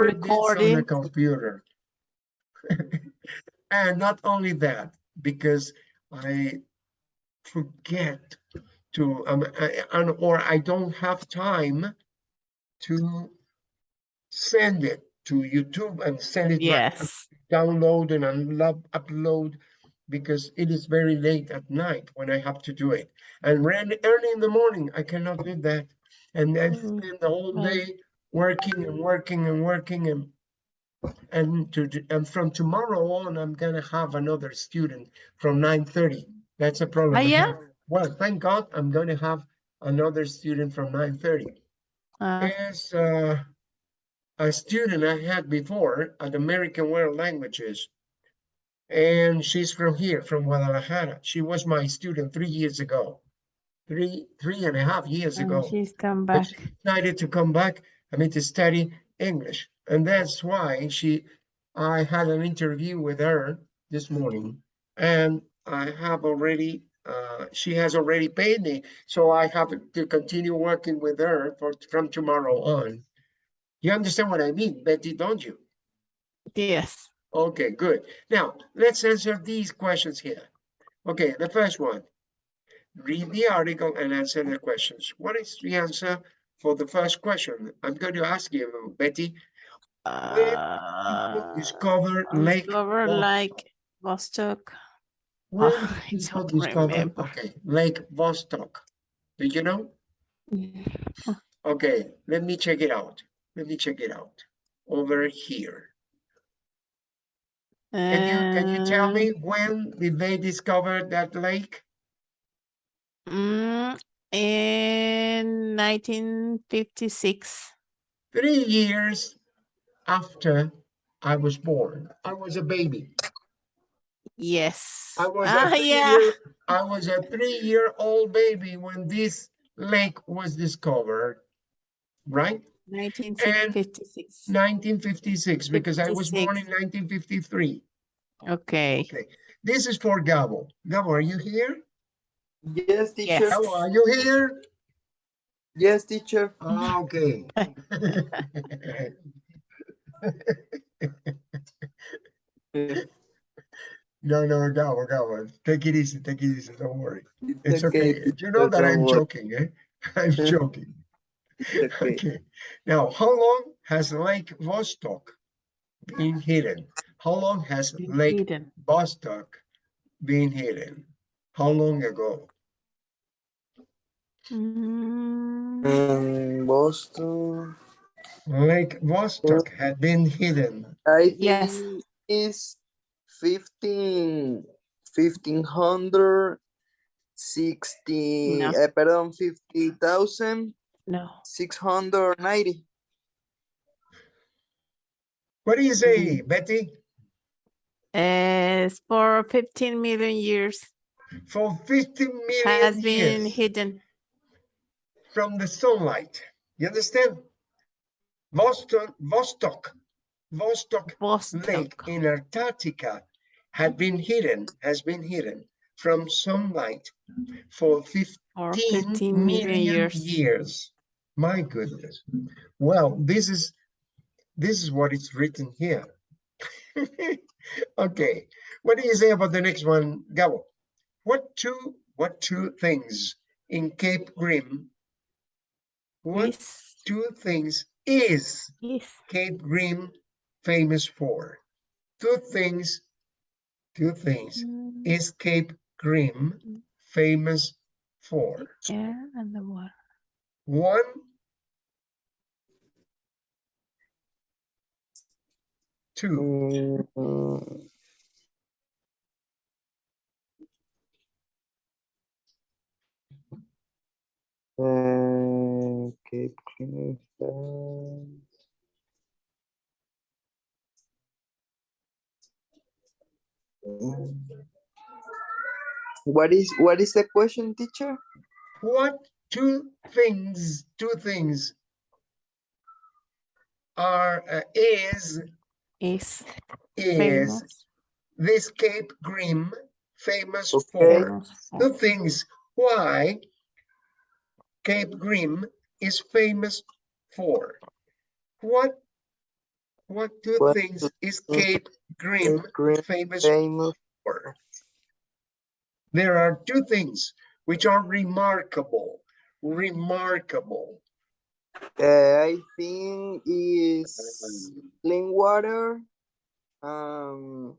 record this on the computer. And not only that, because I forget to, um, I- and, or I don't have time to send it to YouTube and send it back, download and unload, upload, because it is very late at night when I have to do it. And early, early in the morning, I cannot do that. And then Mm, spend the whole day working and working and working and and to and from tomorrow on, I'm gonna have another student from nine thirty. That's a problem. I yeah? Well, thank God, I'm gonna have another student from nine thirty. Uh, Is uh, a student I had before at American World Languages. And she's from here, from Guadalajara. She was my student three years ago. Three, three and a half years and ago. she's come back. she decided to come back, I mean, to study English. And that's why she, I had an interview with her this morning. And I have already, uh, she has already paid me. So I have to continue working with her for, from tomorrow on. You understand what I mean, Betty, don't you? Yes. Okay, good. Now, let's answer these questions here. Okay, the first one. Read the article and answer the questions. What is the answer for the first question? I'm going to ask you, Betty. Uh, Discover Lake. discover Vostok. like Vostok. Where Oh, I people don't discover- remember. Okay, Lake Vostok. Did you know? Yeah. Okay, let me check it out. Let me check it out. Over here. Can you, can you tell Uh, me when did they discover that lake? mm, in 1956. Three years after I was born. I was a baby. Yes. I was ah, a yeah. three-year, I was a three-year-old baby when this lake was discovered, right? 1956. 1956, because I was born in 1953. Okay. Okay, this is for Gabo. Gabo, are you here? Yes, teacher. Yes. Gabo, are you here? Yes, teacher. Ah, Okay. No, no, Gabo, Gabo, take it easy, take it easy, don't worry. It's okay. You teacher, know that I'm worry. joking, eh? I'm joking. Okay. Okay, now, how long has Lake Vostok been hidden? How long has Been Lake hidden. Vostok been hidden? How long ago? Mm, Um, Boston. Lake Vostok had been hidden. I Yes. is 15, 1500, 60, No. eh, perdón, 50,000, no. 690. What do you say, Betty? It's for 15 million years For 50 million has been years hidden. From the sunlight. You understand? Vostok, Vostok, Vostok Vostok Lake in Antarctica had been hidden, has been hidden from sunlight for 15 For 15 million years. years. My goodness. Well, this is this is what is written here. okay. What do you say about the next one, Gabo? What two what two things in Cape Grim? What Is, two things is is Cape Grim famous for? Two things, two things mm, is Cape Grim famous for? air and the water. One, two, uh, Cape Clear. What is what is the question, teacher? what two things, two things are, uh, is, Is is famous. this Cape Grim famous Okay. for? famous for. Two things why Cape Grim is famous for. What What two What things two is Cape Grim Grim famous famous for? There are two things which are remarkable, remarkable. uh, I think is clean water. Um,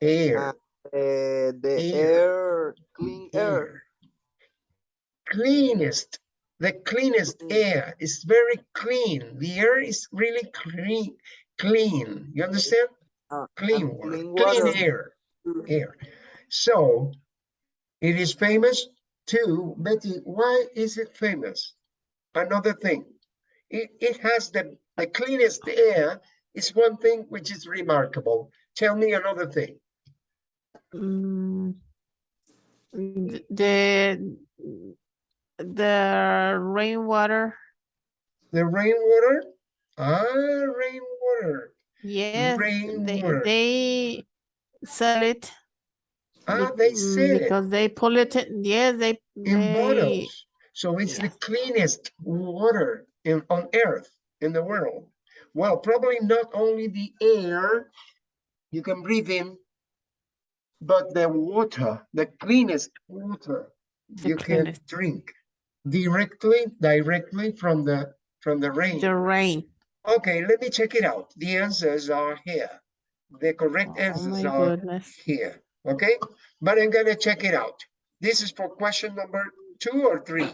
Air, uh, the Air. air, clean air. air. Cleanest, the cleanest Mm. air is very clean. The air is really clean, clean. You understand? Uh, Clean and water, clean clean air, air. So it is famous too. Betty, why is it famous? Another thing, it, it has the, the cleanest air is one thing which is remarkable. Tell me another thing. Mm, The, the rainwater, The rainwater? Ah, rainwater. yes, they, Rainwater. they sell it. Ah, they mm, said it Because they pull it, yes, they, in they, bottles. So it's the cleanest water in, on earth, in the world. Well, probably not only the air you can breathe in, but the water, the cleanest water The you can drink directly, directly from the, from the rain. the rain. Okay, let me check it out. The answers are here. The correct Oh answers are goodness. here, okay? But I'm gonna check it out. This is for question number two or three?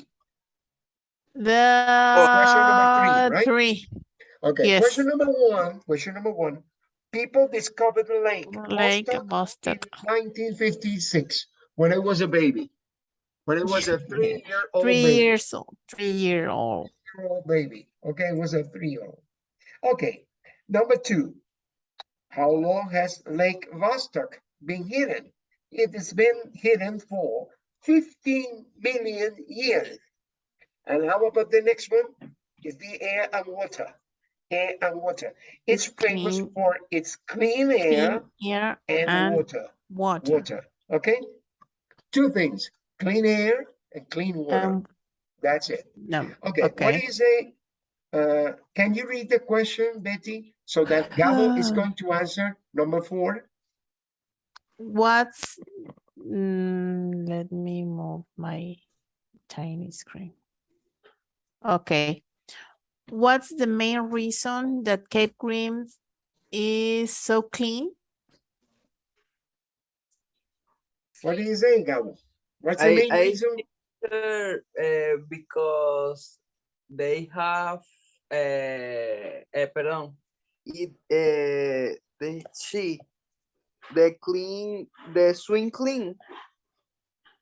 The question right? three, Okay, yes. question number one, question number one. People discovered the lake Lake Vostok, nineteen fifty-six, when I was a baby. When I was a three-year-old three baby. years old, three year old. Three-year-old baby, okay, it was a three-year-old. Okay, number two. How long has Lake Vostok been hidden? It has been hidden for fifteen million years. And how about the next one? Is the air and water. Air and water. It's It's famous clean- for its clean air Clean air and and water. water. Water, okay? Two things, clean air and clean water. Um, That's it. no, Okay, what do okay. you say? Uh, can you read the question, Betty? So that Gabo is Ah. going to answer number four. What's, mm, let me move my tiny screen. Okay. What's the main reason that Cape Grim is so clean? What do you say, Gabo? What's the I- main I reason? Sure, uh, because they have uh, uh pardon, it uh, the she the clean the swing clean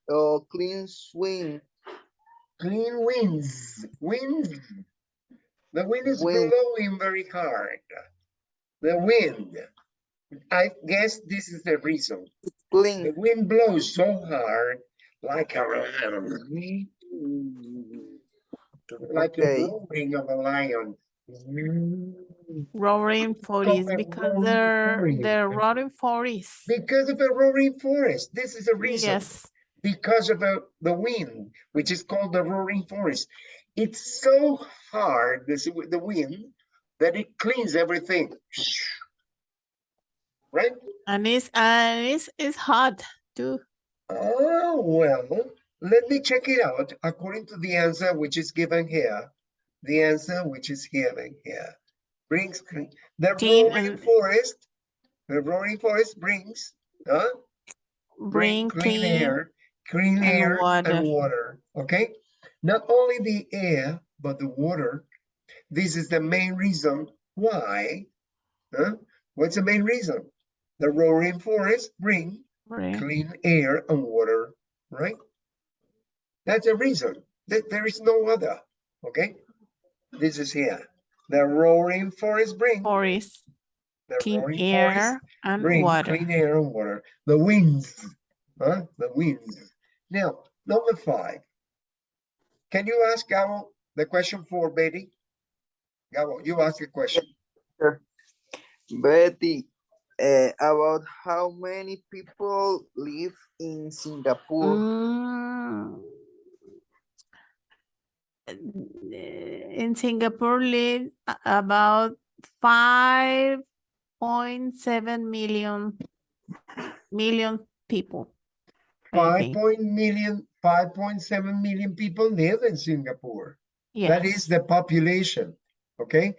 or clean swing Clean winds, winds. The wind is Wind. blowing very hard. The wind. I guess this is the reason. Clean. The wind blows so hard, like a mm-hmm. like Okay. a roaring of a lion. Mm-hmm. Roaring forties a because roaring they're, forest. they're roaring forties. Because of a roaring forties. This is the reason. Yes, Because of a, the wind, which is called the roaring forties. It's so hard, this, the wind, that it cleans everything. Right? and it's, and it's, it's hot too. Oh, well, let me check it out according to the answer which is given here. The answer which is given here brings the Clean roaring and- forest. The roaring forties brings, huh? Bring clean clean, air, clean and air water. and water. Okay, not only the air but the water. This is the main reason why. Huh? What's the main reason? The roaring forties bring bring clean air and water, right? That's a reason. There, there is no other. Okay, this is here. The roaring forties bring forest, the clean roaring forties air and bring water. clean air and water. The winds, huh? The winds. Now, number five. Can you ask Gabo the question for Betty? Gabo, you ask a question. Betty uh, about how many people live in Singapore Mm. In Singapore live about five point seven million million people. I Five think. point million, five point seven million people live in Singapore. That is the population, okay?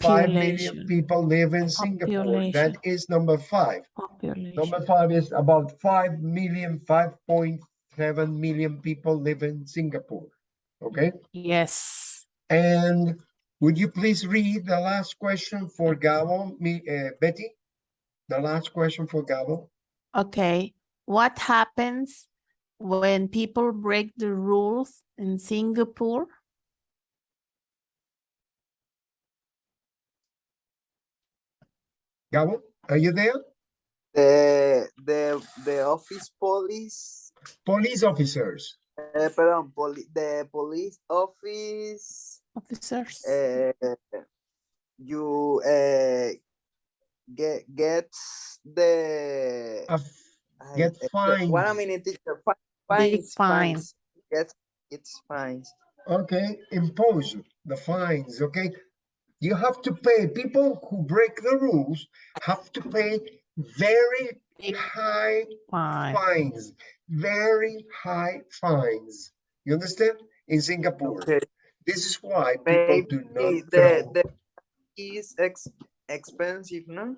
Five million people live in Singapore. That Population. is number five. Number five is about five million, five point seven million people live in Singapore. Okay, Yes. and would you please read the last question for Gabo, me, uh, Betty? The last question for Gabo? Okay. What happens when people break the rules in Singapore? Gabo, are you there? The, the, the office police, Police officers, eh, perdón, poli- the police office, Officers. uh, you, uh, get, gets the. uh, ay, get eh, One minute, teacher, fi- Big fines, fine. fines, gets, it's fines. okay, impose the fines, okay? You have to pay, people who break the rules have to pay very high fine. fines, very high fines. You understand? In Singapore, Okay, this is why people do not the, throw. the is ex, expensive, no?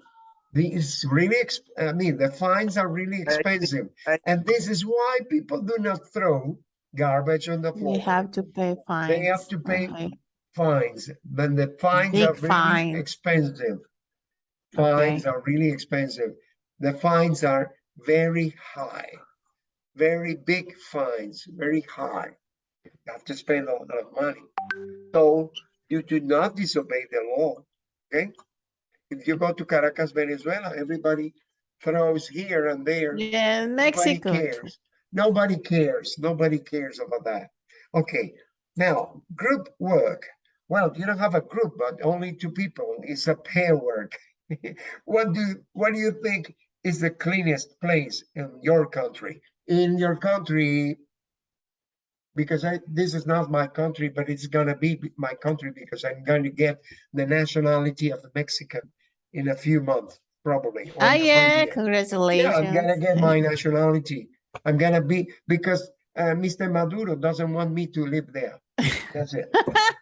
It's really, ex- I mean, the fines are really expensive. I- And this is why people do not throw garbage on the floor. They floor. have to pay fines. They have to pay Okay. Fines, then the fines are really fines. expensive. Fines are really expensive. The fines are very high, very big fines, very high. You have to spend a lot of money. So you do not disobey the law, okay? If you go to Caracas, Venezuela, everybody throws here and there. Yeah, Mexico. too. cares. Nobody cares. Nobody cares about that. Okay, now group work. Well, you don't have a group, but only two people. It's a pair work. what do what do you think is the cleanest place in your country? In your country, because I this is not my country, but it's gonna be my country because I'm going to get the nationality of the Mexican in a few months, probably. or Ah, yeah, congratulations. Yeah, I'm gonna get my nationality. I'm gonna be, because uh, Mr. Maduro doesn't want me to live there. That's it.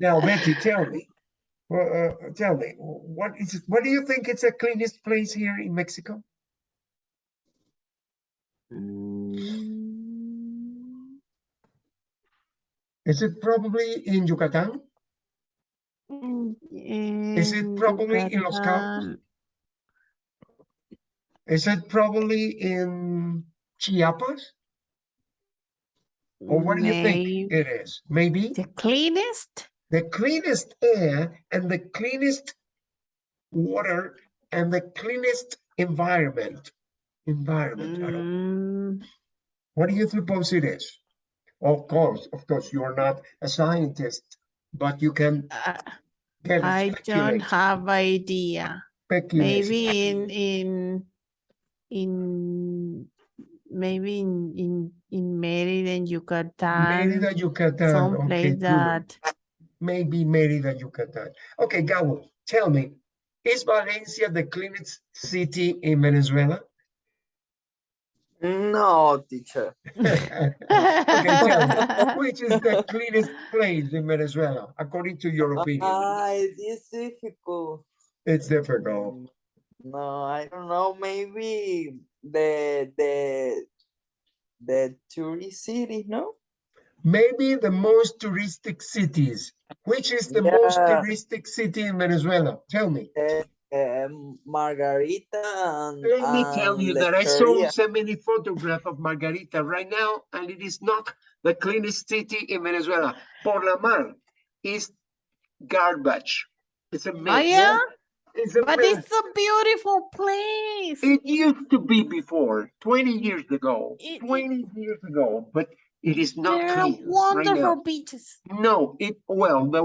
Now, Betty, tell me, uh, tell me, what is, it- what do you think is the cleanest place here in Mexico? Mm, Is it probably in Yucatan? mm, Is it in probably in Los Cabos? Is it probably in Chiapas? Or what do you think it is? Maybe the cleanest? The cleanest air and the cleanest water and the cleanest environment. Environment. Mm, What do you suppose it is? Of course, of course, you're not a scientist, but you can uh, I don't have idea. speculate. Maybe in in in maybe in in in Mérida, Yucatan, Mérida, Yucatan. some Okay, place good. That Maybe Mérida, Yucatan. Okay, Gabo, tell me, is Valencia the cleanest city in Venezuela? No, teacher. Okay, tell me, which is the cleanest place in Venezuela, according to your opinion? Ah, it is difficult. It's difficult. No, I don't know. Maybe the the the tourist city, no? Maybe the most touristic cities. Which is the most touristic city in Venezuela? Tell me. Um, Margarita and Let me tell you that I saw so many photographs of Margarita right now, and it is not the cleanest city in Venezuela. Porlamar is garbage. It's a mess. Oh yeah, It's a but mess. it's a beautiful place. It used to be before, 20 years ago, It- it- 20 years ago, but it is not There clean right now. wonderful beaches. No, it, well, the,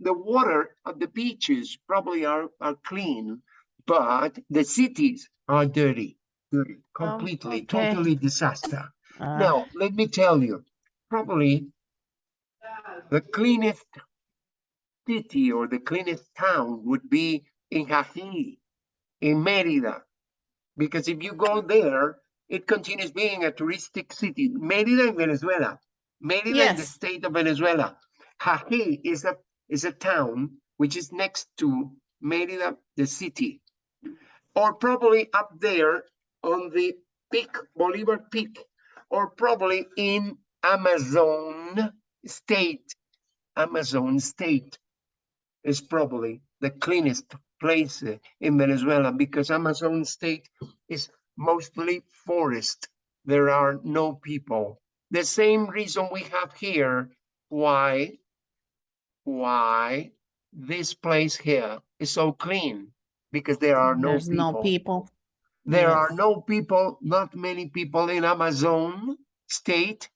the water of the beaches probably are, are clean, but the cities are dirty, dirty, completely, okay. totally disaster. Ah, Now, let me tell you, probably the cleanest city or the cleanest town would be in Jají, in Mérida. Because if you go there, it continues being a touristic city. Mérida in Venezuela. Mérida in the state of Venezuela. Jají is a is a town which is next to Mérida, the city. Or probably up there on the peak, Bolivar Peak, or probably in Amazon state. Amazon state is probably the cleanest place in Venezuela because Amazon state is mostly forest. There are no people. The same reason we have here why why this place here is so clean because there are no There's people. no people. There are no people, not many people in Amazon state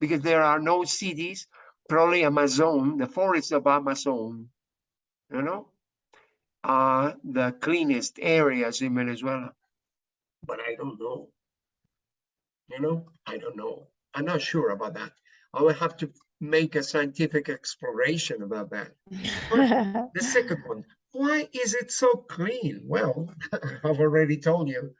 because there are no cities. Probably Amazon, the forests of Amazon, you know, are the cleanest areas in Venezuela. But I don't know. You know, I don't know. I'm not sure about that. I will have to make a scientific exploration about that. The second one, why is it so clean? Well, I've already told you.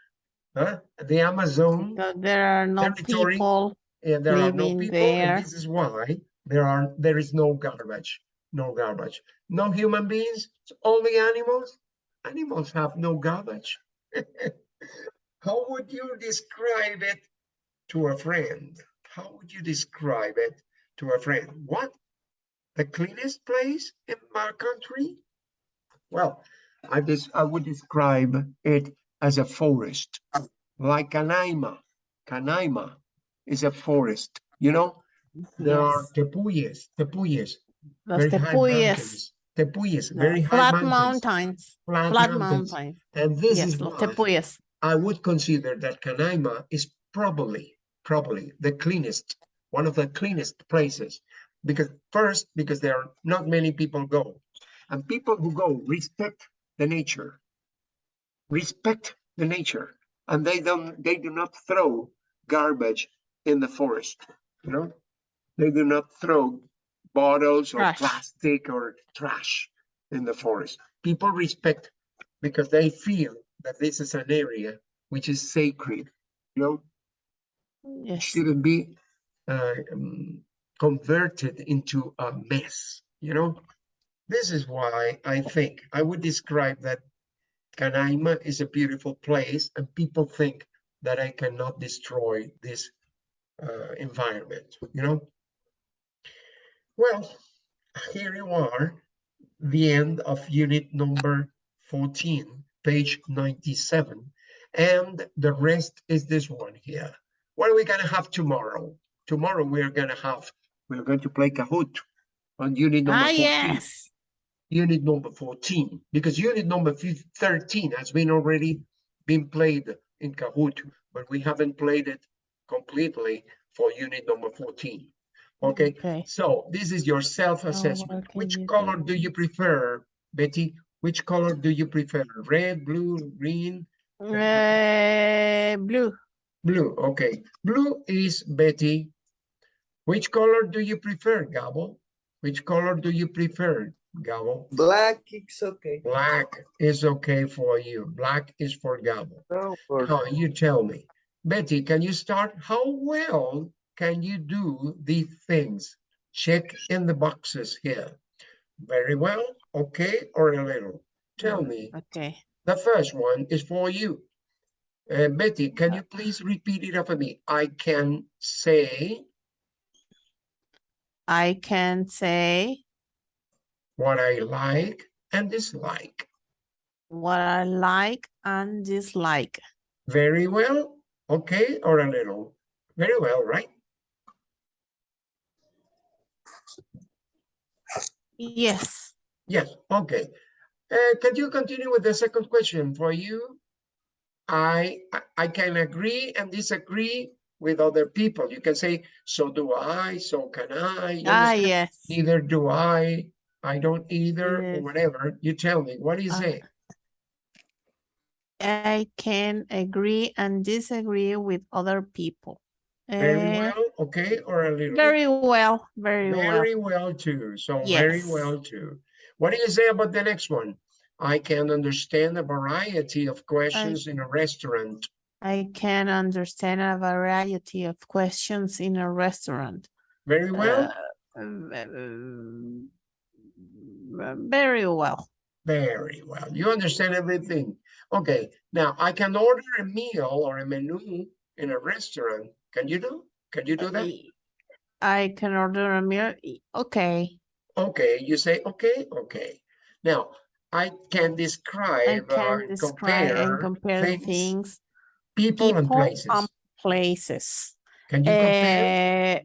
Huh? The Amazon, Because there are no Territory. people. and there are no people, and there. this is why there are there is no garbage. No garbage. No human beings, it's only animals. Animals have no garbage. How would you describe it to a friend? How would you describe it to a friend? What? The cleanest place in my country? Well, I just I would describe it as a forest, like Canaima. Canaima is a forest. You know, there are Yes. tepuyes, tepuyes, Los very high tepuyes, mountains. Tepuyes, very high flat mountains, mountains, flat flat mountains. mountains. And this Yes, is los tepuyes. I would consider that Canaima is probably, probably the cleanest, one of the cleanest places. Because first, because there are not many people go. And people who go respect the nature. Respect the nature. And they don't, they do not throw garbage in the forest, you know? They do not throw bottles or Trash. plastic or trash in the forest. People respect because they feel that this is an area which is sacred, you know, Yes. shouldn't be uh, um, converted into a mess, you know? This is why I think I would describe that Canaima is a beautiful place and people think that I cannot destroy this uh, environment, you know? Well, here you are, the end of unit number 14, page 97. And the rest is this one here. What are we gonna have tomorrow? Tomorrow we're gonna have, we're going to play Kahoot on unit number Ah, 14 yes. unit number 14 because unit number 13 has been already been played in Kahoot, but we haven't played it completely for unit number 14. Okay, Okay. so this is your self-assessment. can Which color do you prefer, Betty? Which color do you prefer? Red, blue, green, Uh, blue. blue? Okay, blue is Betty. Which color do you prefer, Gabo? Which color do you prefer, Gabo? Black is okay. Black is okay for you. Black is for Gabo. No, for Now you tell me. Betty, can you start? How well can you do these things? Check in the boxes here. Very well, okay, or a little. Tell me. Okay. The first one is for you. Uh, Betty, can you please repeat it after me? I can say I can say what I like and dislike. what I like and dislike. Very well, okay, or a little. Very well, right? Yes. Yes, okay. Uh, can you continue with the second question for you? I, I- can agree and disagree with other people. You can say, so do I, so can I. Ah, yes. Neither do I, I don't either, or whatever. You tell me, what do you Uh, say? I can agree and disagree with other people. Very Eh, well, okay, or a little? Very well, very well. Very well too, so very well too. What do you say about the next one? I can understand a variety of questions in a restaurant. I can understand a variety of questions in a restaurant. Very well, uh, Very well. very well. You understand everything. Okay, now I can order a meal or a menu in a restaurant. Can you do? Can you do that? I can order a meal. Okay, Okay, you say, okay, okay. Now, I can I describe or can describe and compare compare things, things, people and places. and places. Can you compare Uh,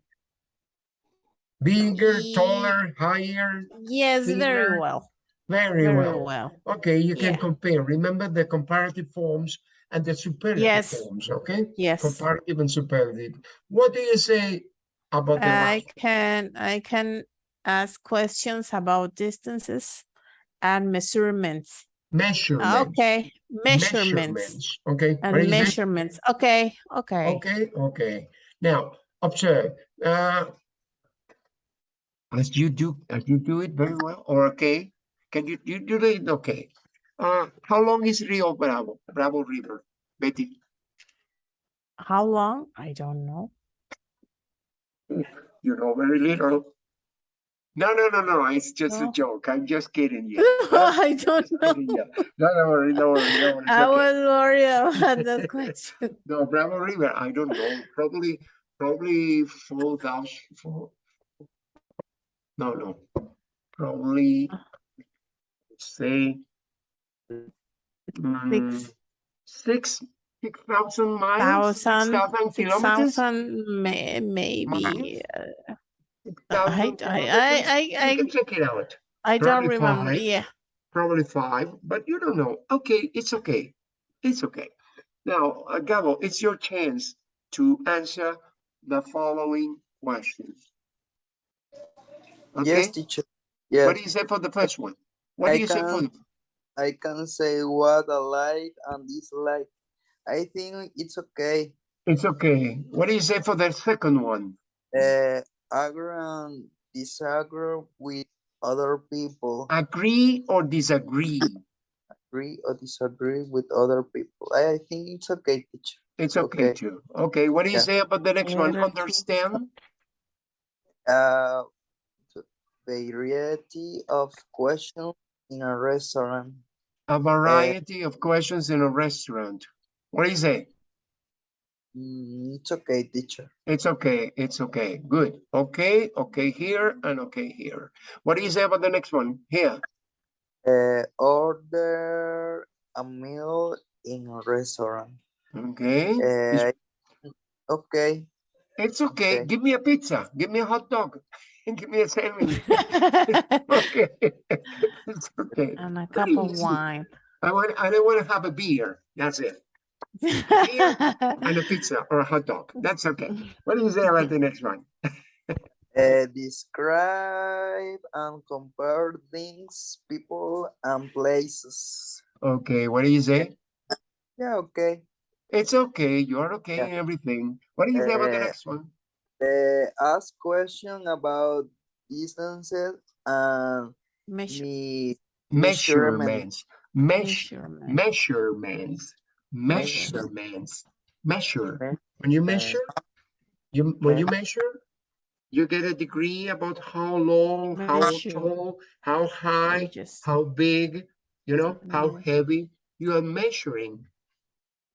bigger, taller, higher? yes, very well, Very very well. well. Okay, you can Yeah. compare. Remember the comparative forms and the superlative Yes. forms, okay? Yes, Comparative and superlative. What do you say about the I last? can, I can ask questions about distances and measurements. Measurements. Okay, measurements Measurements, Okay. and do you measurements. Okay, okay. Okay, okay. Now, observe, uh, as you do, as you do it very well, or okay? Can you, you do it, okay? Uh, how long is Rio Bravo, Bravo River, Betty? How long? I don't know. You know very little. No, no, no, no, it's just a joke. I'm just kidding you. I don't know. you. No, don't worry, don't worry, don't worry. I okay. was worried about that question. No, Bravo River, I don't know, probably, probably four thousand, four. No, no, probably, say. mm, Six Six, six thousand miles, six thousand, kilometers? thousand, may, maybe. Miles? uh, 6,000 I, I, kilometers? I, I, can check it out, I, I don't probably remember. five. Yeah. probably five, but you don't know. Okay, it's okay, it's okay. Now, uh, Gabo, it's your chance to answer the following questions. Okay? Yes, teacher. Yes. What do you say for the first one? What I do you say for, the- I can say what I like and dislike. I think it's okay. it's okay. What do you say for the second one? Uh, agree and disagree with other people. Agree or disagree? Agree or disagree with other people. I, I think it's okay, teacher. It's okay Okay. too. Okay, what do you Yeah. say about the next one? Understand? Uh, t- variety of questions in a restaurant. A variety of questions in a restaurant. What do you say? Mm, it's okay, teacher. It's okay, it's okay, good. Okay, okay here and okay here. What do you say about the next one? Here, Uh, order a meal in a restaurant. okay? Uh, okay. It's okay, okay. give me a pizza, give me a hot dog, and give me a sandwich. Okay, it's okay. and a Very cup of wine. I want, I don't want to have a beer, that's it. And a pizza or a hot dog, that's okay. What do you say about the next one? Uh, describe and compare things, people, and places. Okay, what do you say? Yeah, okay. It's okay, you're okay Yeah. and everything. What do you say about the Uh, next one? Uh, ask question about distances and Measure- me measurement. Measurements, measure. measurement. measurements, Measurement. Measurements, measure. When you measure, you, when you measure, you get a degree about how long, how Measure. tall, how high, Just- how big, you know, how heavy. You are measuring.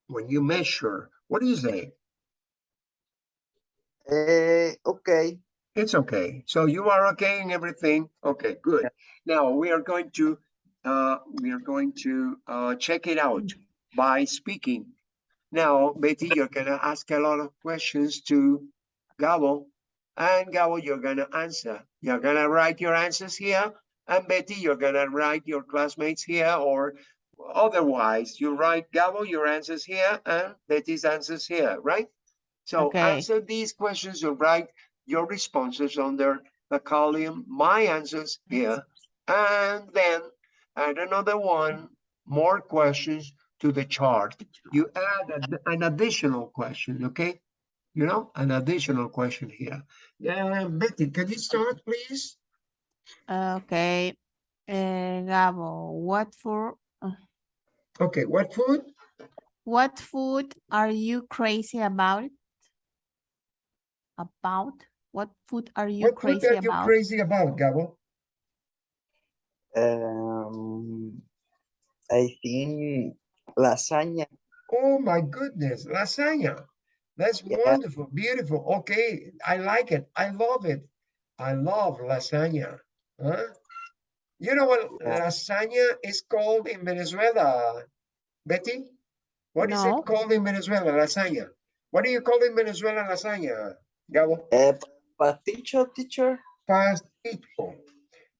When you measure, what do you say? Uh, okay. It's okay. So you are okay and everything? Okay, good. Now we are going to, uh, we are going to, uh, check it out by speaking. Now, Betty, you're gonna ask a lot of questions to Gabo. And Gabo, you're gonna answer. You're gonna write your answers here. And Betty, you're gonna write your classmates here or otherwise you write Gabo, your answers here and Betty's answers here, right? So Okay. answer these questions or write your responses under the column, my answers here. And then add another one, more questions to the chart. You add an- an additional question, okay? You know, an additional question here. Yeah, Betty, can you start, please? Okay. Uh, Gabo, what for? Okay, what food? What food are you crazy about? About? What food are you What food crazy are you about? crazy about, Gabo? Um, I think lasagna. Oh my goodness, lasagna. That's Yeah. wonderful, beautiful. Okay, I like it. I love it. I love lasagna. Huh? You know what Yeah. lasagna is called in Venezuela, Betty? What is No. it called in Venezuela, lasagna? What do you call in Venezuela lasagna, Gabo? Uh, pasticho, teacher. Pasticho.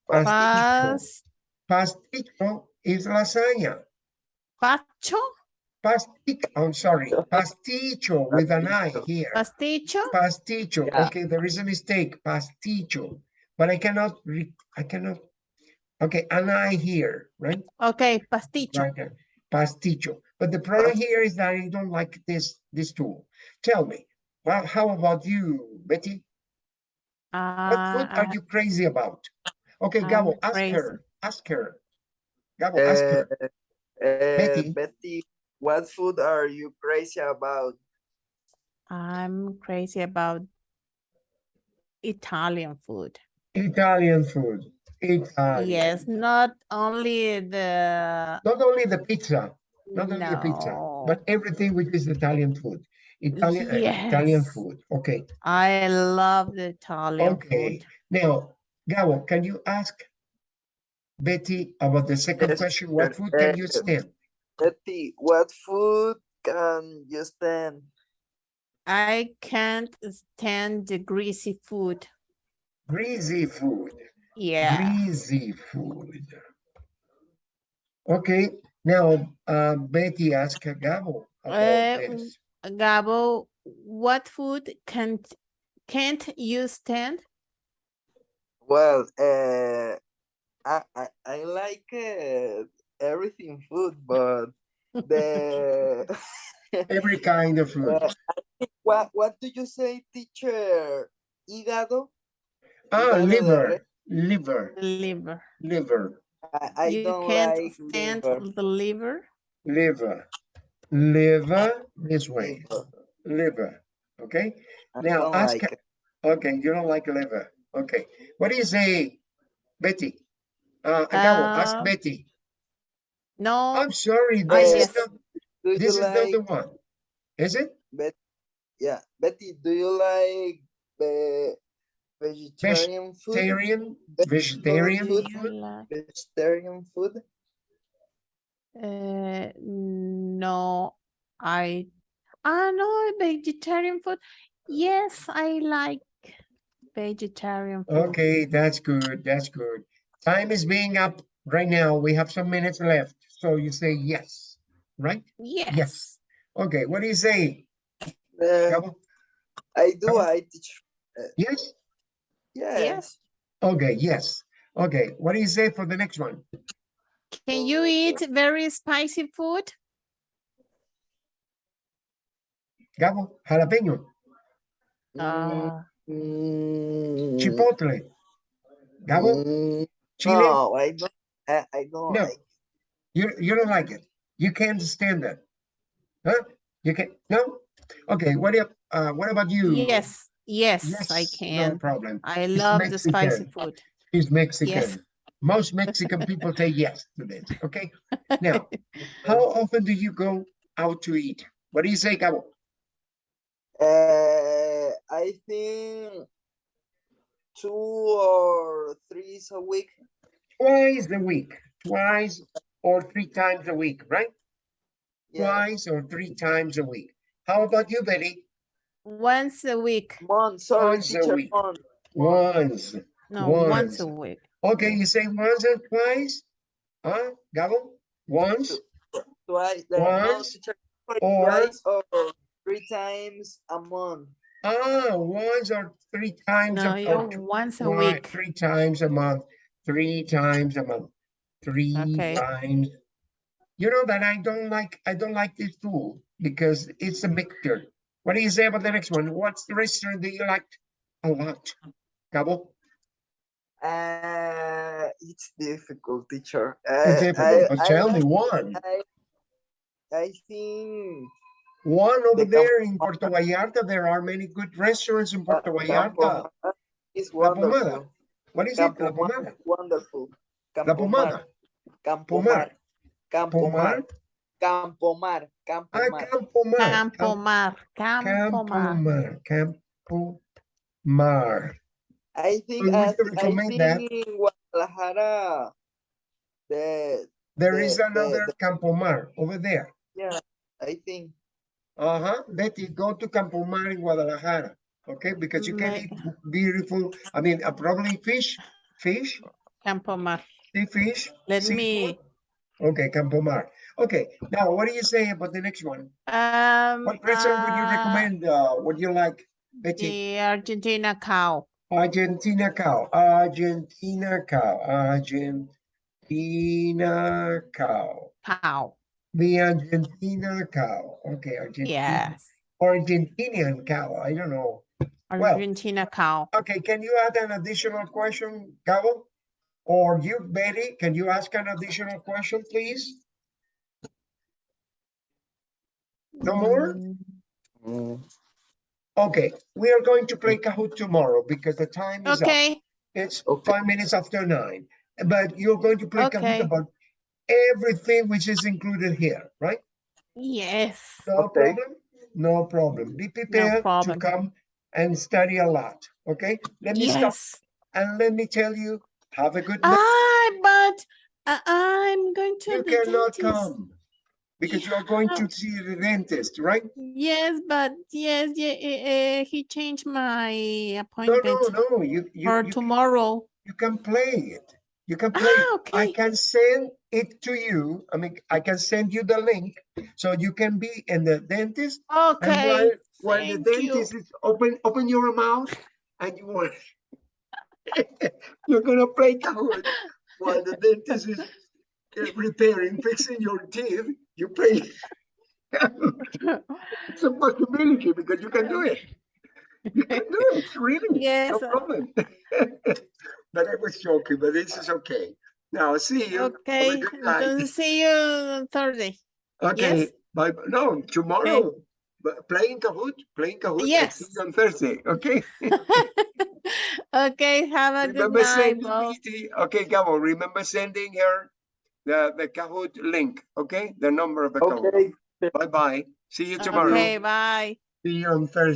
Pasticho. Pas, Pasticho is lasagna. Pacho, Pasticho, I'm sorry, pasticho with an I here. pasticho, Pasticho, Yeah. okay, there is a mistake, pasticho, but I cannot, re- I cannot, okay, an I here, right? okay, pasticho. Right pasticho, but the problem here is that I don't like this, this tool. Tell me, well, how about you, Betty? What food Uh, are you crazy about? Okay, I'm Gabo, ask crazy. her, ask her. Gabo, ask Uh, her, uh, Betty. Betty, what food are you crazy about? I'm crazy about Italian food. Italian food, Italian. Yes, not only the Not only the pizza, not only the pizza, but everything which is Italian food. Italian, uh, Italian food. Okay, I love the Italian okay. food. Now, Gabo, can you ask Betty about the second Yes, question? What food can you Uh, stand? Betty, what food can you stand? I can't stand the greasy food. Greasy food, Yeah. greasy food. Okay, now, uh, Betty ask Gabo Uh, about this. Gabo, what food can't can't you stand? Well, uh, I, I, I like uh, everything food, but the Every kind of food. uh, what what do you say, teacher? Hígado? Ah, hígado liver, liver, Liver. liver. I, I you don't can't like stand liver. the liver. liver, liver this way, liver. liver, okay? I Now ask, like okay, you don't like liver, okay. What do you say, Betty? Uh, Gabo, ask Uh, Betty. No, I'm sorry, Ah, this is not, Do you this is not the one. Is it? Bet yeah, Betty, do you like the vegetarian food? Vegetarian, vegetarian food? food? like- Vegetarian food? uh, no, I, I know vegetarian food. Yes, I like vegetarian food. Okay, that's good, that's good. Time is being up right now. We have some minutes left, so you say yes, right? Yes. Yes. Okay, what do you say, Uh, I do, Come. I teach. Yes? Yes. Yes. Okay, yes. Okay, what do you say for the next one? Can you eat very spicy food? Gabo, jalapeño, Uh, Mm, chipotle. Gabo, mm, chile, No, I don't, I, I don't No. like. you, you don't like it. You can't stand that. Huh? You can, no? Okay, what if, uh, what about you? yes, yes, yes I can. No problem. I love the spicy food. He's Mexican. Yes. Most Mexican people say yes to this, okay? Now, how often do you go out to eat? What do you say, Gabo? Uh, I think two or three a week. Twice a week, twice or three times a week, right? Yeah, Twice or three times a week. How about you, Betty? Once a week. month, sorry, Once a week. month. Once. No, once Once. a week. Okay, you say once and twice? Huh, Gabo? Once? Twice, uh, no, Once teacher, or- twice or three times a month. Ah, once or three times. No, a- you or once a twi- week. Three times a month, three times a month, three Okay. times. You know that I don't like, I don't like this tool because it's a mixture. What do you say about the next one? What's the restaurant that you liked a lot? Gabo? Uh, it's difficult, teacher. It's difficult, I- but I tell me one. I, I think One over The there in Puerto Vallarta, there are many good restaurants in Puerto Vallarta. Campo Mar La Pomada. wonderful. What is it? La Campo Mar Pomada. wonderful. La Campo Mar, Pomada. Campo Mar, Campo Mar, Campo Mar, Campo Ah, Mar. Campo Mar. Campo Mar, Campo Campo Mar. Mar. Campo Mar. I think would I, you I think that? in Guadalajara, the There is The- the- another the- Campo Mar over there. yeah, I think Uh-huh. Betty, go to Campo Mar in Guadalajara. Okay, because you can eat beautiful, I mean, uh, probably fish, fish, Campo Mar. sea fish. Let seafood. me, Okay, Campo Mar. Okay, now what do you say about the next one? um. What restaurant would you uh, recommend? Uh, would you like, Betty? The Argentina cow. Argentina cow, Argentina cow, Argentina cow. Cow. The Argentina cow. Okay, Argentina. Yes. Argentinian cow. I don't know. Well- Argentina cow. Okay, can you add an additional question, Gabo? Or you, Betty, can you ask an additional question, please? No more? Mm, Okay, we are going to play Kahoot tomorrow because the time is up. Okay, It's Okay. five minutes after nine, but you're going to play Kahoot about everything which is included here, right? yes. No Okay. problem? No problem. Be prepared to problem. come and study a lot, okay? Let me stop and let me tell you, have a good night. Ah, but uh, I'm going to You cannot dentist. come because you are going to see the dentist, right? Yes, but yes, yeah, uh, he changed my appointment no, no, you, you, for you, can- tomorrow. you can play it. You can play it. Ah, I can send it to you. I mean, I can send you the link so you can be in the dentist. And Okay. while, while the thank you. dentist is open, open your mouth and you want, you're gonna play Kahoot while the dentist is uh, repairing, fixing your teeth. You play. It's a possibility because you can do it. You can do it, really. Yes. No problem. But I was joking, but this is okay. Now, see you. Have a Okay. good night. See you on Thursday. Okay, yes. bye. No, tomorrow, but playing Kahoot, playing Kahoot. I see Yes. you on Thursday, okay? okay. Have a good Remember night. sending Bo. me the, okay, Gabo, remember sending her the, the Kahoot link, okay? The number of the Kahoot. Okay. Bye-bye. See you tomorrow. Okay. Bye. See you on Thursday.